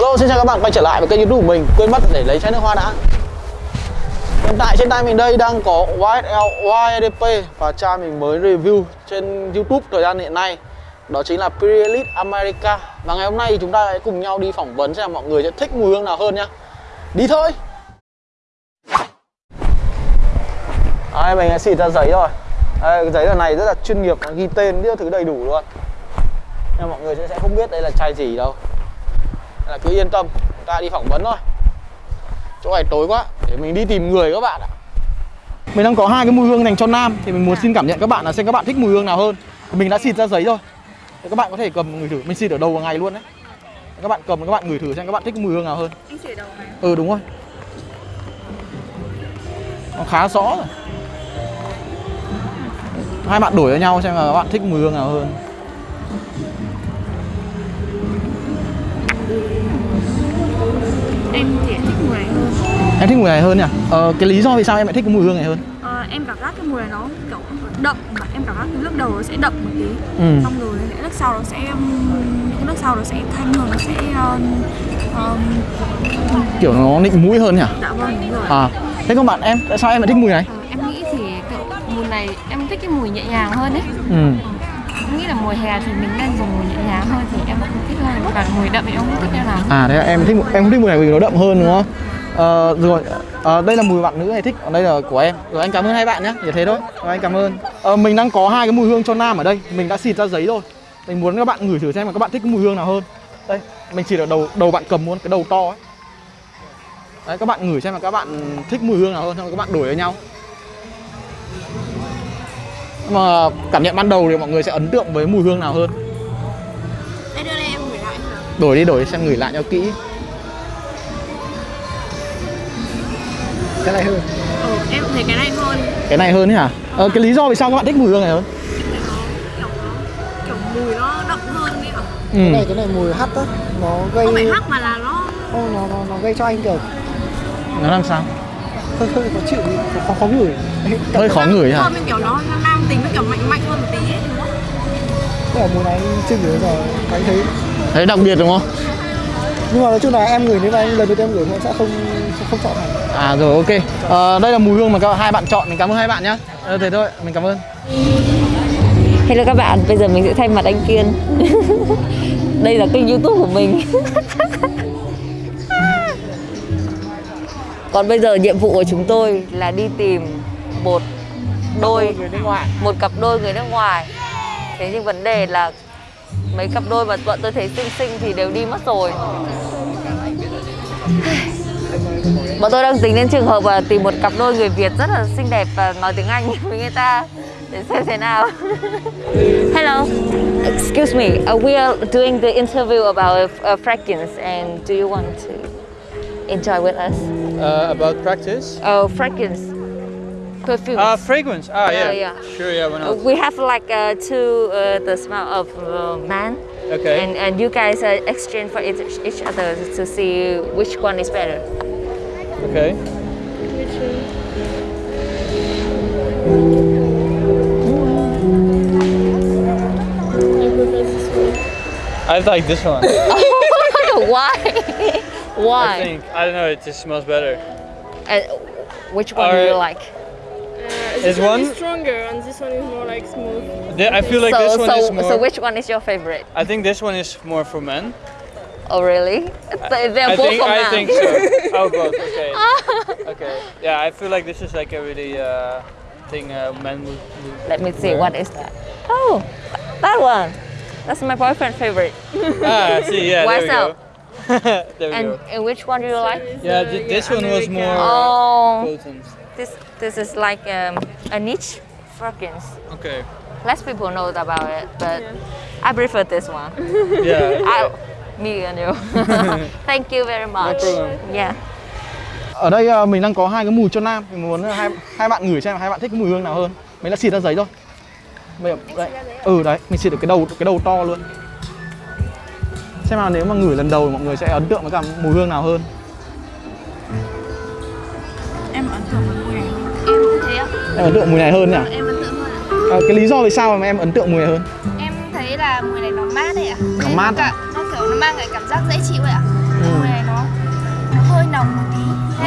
Hello, xin chào các bạn quay trở lại với kênh youtube của mình Quên mất để lấy chai nước hoa đã. Hiện tại trên tay mình đây đang có YSL YDP Và chai mình mới review trên youtube thời gian hiện nay. Đó chính là Pirelli America. Và ngày hôm nay chúng ta sẽ cùng nhau đi phỏng vấn xem mọi người sẽ thích mùi hương nào hơn nhá. Đi thôi! Đây, mình đã xịt ra giấy rồi. Đây, giấy tờ này rất là chuyên nghiệp, ghi tên, rất thứ đầy đủ luôn. Nhưng mọi người sẽ không biết đây là chai gì đâu. Nên là cứ yên tâm, ta đi phỏng vấn thôi. Chỗ này tối quá, để mình đi tìm người các bạn ạ. Mình đang có hai cái mùi hương dành cho nam Thì mình muốn xin cảm nhận các bạn là xem các bạn thích mùi hương nào hơn. Mình đã xịt ra giấy rồi. Thì các bạn có thể cầm người thử, mình xịt ở đầu ngày luôn đấy. Các bạn cầm các bạn ngửi thử xem các bạn thích mùi hương nào hơn. Anh xịt đầu này. Ừ đúng rồi. Nó khá rõ rồi. Hai bạn đổi với nhau xem là các bạn thích mùi hương nào hơn Em thì thích mùi này hơn Em thích mùi này hơn nhỉ? Ờ, cái lý do vì sao em lại thích cái mùi hương này hơn? ờ, Em cảm giác cái mùi này nó kiểu đậm mà Em cảm giác cái lúc đầu nó sẽ đậm một tí Ừ. Xong rồi những lúc sau nó sẽ Những lúc sau nó sẽ thanh hơn, nó sẽ um, um, Kiểu nó nịnh mũi hơn nhỉ? Dạ vâng, đúng rồi À, thế còn bạn em, tại sao em lại thích mùi này? Ờ, em nghĩ thì kiểu mùi này em thích cái mùi nhẹ nhàng hơn ấy Ừ. em nghĩ là mùa hè thì mình nên dùng mùi nhẹ nhàng hơn thì em cũng thích còn mùi đậm thì em không thích như nào? À, đấy là em thích em không thích mùi này vì nó đậm hơn đúng không? Ờ, rồi, à, đây là mùi bạn nữ này thích, còn đây là của em. Rồi anh cảm ơn hai bạn nhé, chỉ thế thôi. Rồi anh cảm ơn. À, Mình đang có hai cái mùi hương cho nam ở đây. Mình đã xịt ra giấy rồi. Mình muốn các bạn ngửi thử xem mà các bạn thích cái mùi hương nào hơn. Đây, mình chỉ ở đầu đầu bạn cầm luôn, cái đầu to ấy. Đấy, các bạn ngửi xem là các bạn thích mùi hương nào hơn, xong rồi các bạn đổi với nhau. Mà cảm nhận ban đầu thì mọi người sẽ ấn tượng với mùi hương nào hơn? Đổi đi, đổi đi xem ngửi lại cho kỹ Cái này hơn Ừ, em thấy cái này hơn Cái này hơn ấy hả? Ờ, cái lý do vì sao các bạn thích mùi hương này hơn? Kiểu nó Kiểu mùi nó đậm hơn đi ạ Ừ. cái này cái này mùi hắt á nó gây Không phải hắc mà là nó Không, nó, nó nó gây cho anh kiểu Nó làm sao? hơi hơi khó chịu khó khó, ngửi Hơi khó ngửi hả? Kiểu nó nam tính nó kiểu mạnh mạnh hơn một tí ấy, đúng không? Là mùi này anh chưa bao giờ anh thấy Thấy đặc biệt đúng không? nhưng mà nói chung là em ngửi nếu mà anh lần đầu tiên em ngửi thì em sẽ không không chọn này. À rồi ok. Ờ, Đây là mùi hương mà các hai bạn chọn, mình cảm ơn hai bạn nhá. Ờ, Thế thôi, mình cảm ơn. Hello các bạn, bây giờ mình sẽ thay mặt anh Kiên. Đây là kênh youtube của mình. Còn bây giờ nhiệm vụ của chúng tôi là đi tìm một đôi một cặp đôi người nước ngoài thế nhưng vấn đề là mấy cặp đôi mà bọn tôi thấy xinh xinh thì đều đi mất rồi. Bọn tôi đang tính đến trường hợp là tìm một cặp đôi người Việt rất là xinh đẹp và nói tiếng Anh với người ta để xem thế nào. Hello. Excuse me uh, we are doing the interview about uh, fragrance and do you want to enjoy with us? Uh, about practice? oh fragrance perfume Uh, fragrance. Ah, yeah. yeah. Sure, yeah, why not? we have like uh, two uh, the smell of uh, man Okay. and and you guys uh, exchange for each, each other to see which one is better Okay. I like this one. why Why? I think. I don't know, it just smells better. and which one do you Alright. Like Is one? is stronger and this one is more like smooth. the- I feel like so this one so is more. so which one is your favorite I think this one is more for men. oh really They- they're I both think. for I men. think so. Oh, both. Okay. okay. Yeah, I feel like this is like a really uh, thing uh, men would. would let me see wear. what is that oh that one that's my boyfriend favorite Ah, see, yeah. What's there we go. there we and, go. and which one do you like Yeah, th- this one was more uh, oh potent. This this is like um, a niche fragrance Okay. less people know about it, but I prefer this one. Yeah. I, me and you. Thank you very much. problem. Yeah. Ở đây ờ, mình đang có hai cái mùi cho nam Mình muốn hai hai bạn ngửi xem hai bạn thích cái mùi hương nào hơn Mình đã xịt ra giấy rồi Bây giờ, đấy. Ừ đấy, mình xịt được cái đầu cái đầu to luôn Xem nào nếu mà ngửi lần đầu mọi người sẽ ấn tượng với cả mùi hương nào hơn em ấn tượng mùi này hơn nhỉ em ấn tượng hơn à? à, cái lý do vì sao mà em ấn tượng mùi này hơn em thấy là mùi này nó mát đấy ạ à? nó mát cả, nó kiểu nó mang cái cảm giác dễ chịu ấy ạ à? ừ. mùi này nó nó hơi nồng một tí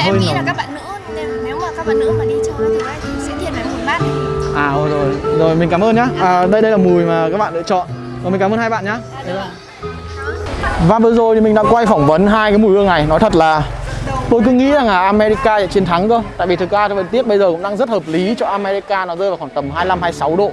em nghĩ nồng. là các bạn nữ nên nếu mà các bạn nữ mà đi chơi thì sẽ thiệt về mùi mát ấy. à rồi, rồi rồi mình cảm ơn nhá dạ. à, đây đây là mùi mà các bạn lựa chọn rồi mình cảm ơn hai bạn nhá à, và vừa rồi thì mình đã quay phỏng vấn hai cái mùi hương này nói thật là tôi cứ nghĩ rằng là America sẽ chiến thắng cơ. Tại vì thực ra thời tiết bây giờ cũng đang rất hợp lý cho America nó rơi vào khoảng tầm 25 26 độ.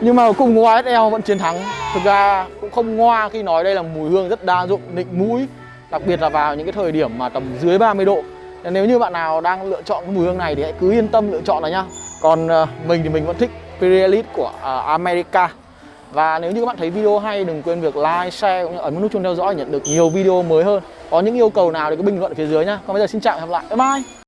Nhưng mà cùng YSL vẫn chiến thắng. Thực ra cũng không ngoa khi nói đây là mùi hương rất đa dụng, định mũi, đặc biệt là vào những cái thời điểm mà tầm dưới 30 độ. Nên Nếu như bạn nào đang lựa chọn cái mùi hương này thì hãy cứ yên tâm lựa chọn là nhá. Còn ờ, mình thì mình vẫn thích Pirelli của ờ, America. Và nếu như các bạn thấy video hay đừng quên việc like, share cũng như ấn nút chuông theo dõi để nhận được nhiều video mới hơn. Có những yêu cầu nào thì cứ bình luận ở phía dưới nhá. Còn bây giờ xin chào và hẹn gặp lại. Bye bye.